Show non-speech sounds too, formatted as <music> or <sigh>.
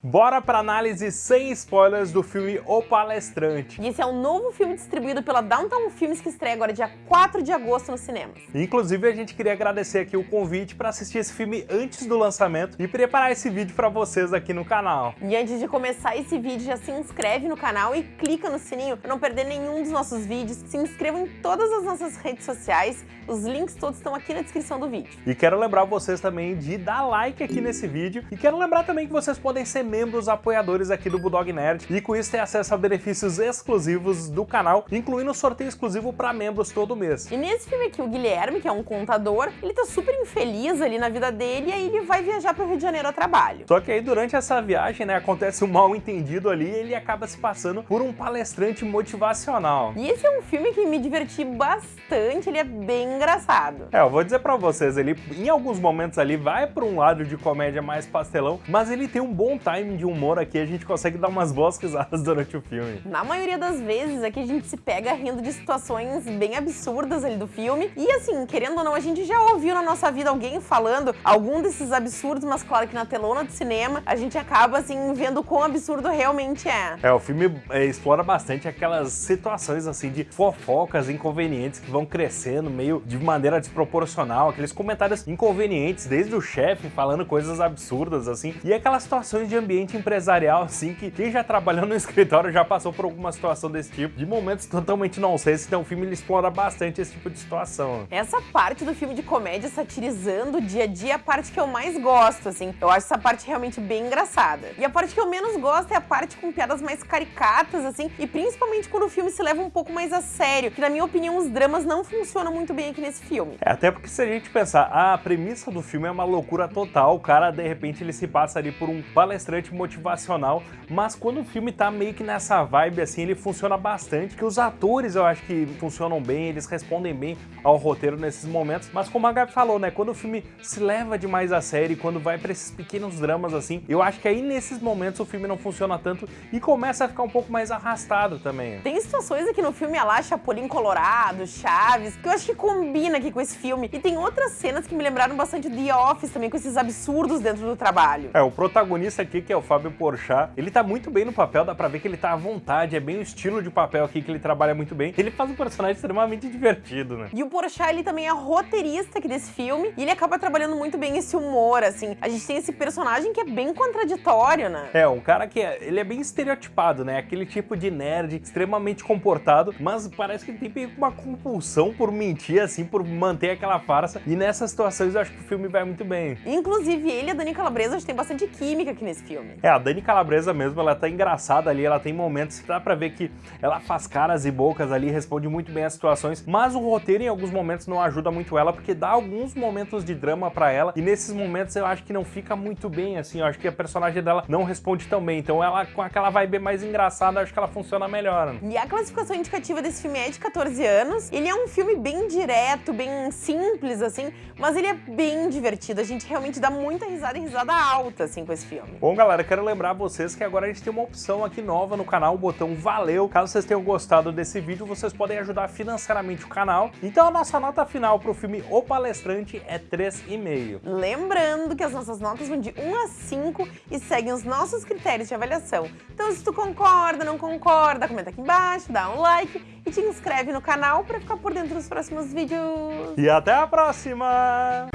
Bora pra análise sem spoilers do filme O Palestrante. E esse é um novo filme distribuído pela Downtown Films que estreia agora dia 4 de agosto nos cinemas. Inclusive a gente queria agradecer aqui o convite para assistir esse filme antes do lançamento e preparar esse vídeo para vocês aqui no canal. E antes de começar esse vídeo já se inscreve no canal e clica no sininho para não perder nenhum dos nossos vídeos. Se inscreva em todas as nossas redes sociais, os links todos estão aqui na descrição do vídeo. E quero lembrar vocês também de dar like aqui nesse vídeo e quero lembrar também que vocês podem ser membros apoiadores aqui do Bulldog Nerd e com isso ter acesso a benefícios exclusivos do canal, incluindo sorteio exclusivo para membros todo mês. E nesse filme aqui, o Guilherme, que é um contador, ele tá super infeliz ali na vida dele e aí ele vai viajar pro Rio de Janeiro a trabalho. Só que aí durante essa viagem, né, acontece um mal entendido ali e ele acaba se passando por um palestrante motivacional. E esse é um filme que me diverti bastante, ele é bem engraçado. É, eu vou dizer pra vocês, ele em alguns momentos ali vai pra um lado de comédia mais pastelão, mas ele tem um bom timing de humor aqui, a gente consegue dar umas boas risadas durante o filme. Na maioria das vezes aqui a gente se pega rindo de situações bem absurdas ali do filme. E assim, querendo ou não, a gente já ouviu na nossa vida alguém falando algum desses absurdos, mas claro que na telona do cinema a gente acaba assim vendo quão absurdo realmente é. É, o filme é, explora bastante aquelas situações assim de fofocas inconvenientes que vão crescendo meio de maneira desproporcional, aqueles comentários inconvenientes, desde o chefe falando coisas absurdas assim, e aquelas situações de ambiente empresarial, assim, que quem já trabalhou no <laughs> escritório já passou por alguma situação desse tipo, de momentos totalmente não sei se então o filme ele explora bastante esse tipo de situação. Essa parte do filme de comédia satirizando o dia a dia é a parte que eu mais gosto, assim. Eu acho essa parte realmente bem engraçada. E a parte que eu menos gosto é a parte com piadas mais caricatas, assim, e principalmente quando o filme se leva um pouco mais a sério, que na minha opinião os dramas não funcionam muito bem aqui nesse filme. É, até porque se a gente pensar, a premissa do filme é uma loucura total, o cara de repente ele se passa ali por um palestrante motivacional motivacional, mas quando o filme tá meio que nessa vibe assim, ele funciona bastante, que os atores eu acho que funcionam bem, eles respondem bem ao roteiro nesses momentos, mas como a Gabi falou, né, quando o filme se leva demais a série, quando vai pra esses pequenos dramas assim, eu acho que aí nesses momentos o filme não funciona tanto e começa a ficar um pouco mais arrastado também. Tem situações aqui no filme, a lá, Chapolin Colorado, Chaves, que eu acho que combina aqui com esse filme, e tem outras cenas que me lembraram bastante The Office também, com esses absurdos dentro do trabalho. É, o protagonista aqui, que é o Fábio Porchat, ele tá muito bem no papel, dá pra ver que ele tá à vontade, é bem o estilo de papel aqui que ele trabalha muito bem. Ele faz um personagem extremamente divertido, né? E o Porchat, ele também é roteirista aqui desse filme, e ele acaba trabalhando muito bem esse humor, assim. A gente tem esse personagem que é bem contraditório, né? É, um cara que é, ele é bem estereotipado, né? Aquele tipo de nerd extremamente comportado, mas parece que ele tem uma compulsão por mentir, assim, por manter aquela farsa. E nessas situações eu acho que o filme vai muito bem. Inclusive, ele e a Dani Calabresa tem bastante química aqui nesse filme. É, a Dani Calabresa mesmo, ela tá engraçada ali, ela tem momentos que dá pra ver que ela faz caras e bocas ali, responde muito bem as situações, mas o roteiro em alguns momentos não ajuda muito ela, porque dá alguns momentos de drama pra ela, e nesses momentos eu acho que não fica muito bem, assim, eu acho que a personagem dela não responde tão bem, então ela, com aquela vibe mais engraçada, acho que ela funciona melhor. E a classificação indicativa desse filme é de 14 anos, ele é um filme bem direto, bem simples, assim, mas ele é bem divertido, a gente realmente dá muita risada e risada alta, assim, com esse filme. Bom, galera, quero lembrar vocês que agora a gente tem uma opção aqui nova no canal, o botão valeu. Caso vocês tenham gostado desse vídeo, vocês podem ajudar financeiramente o canal. Então a nossa nota final para o filme O Palestrante é 3,5. Lembrando que as nossas notas vão de 1 a 5 e seguem os nossos critérios de avaliação. Então se tu concorda, não concorda, comenta aqui embaixo, dá um like e te inscreve no canal para ficar por dentro dos próximos vídeos. E até a próxima!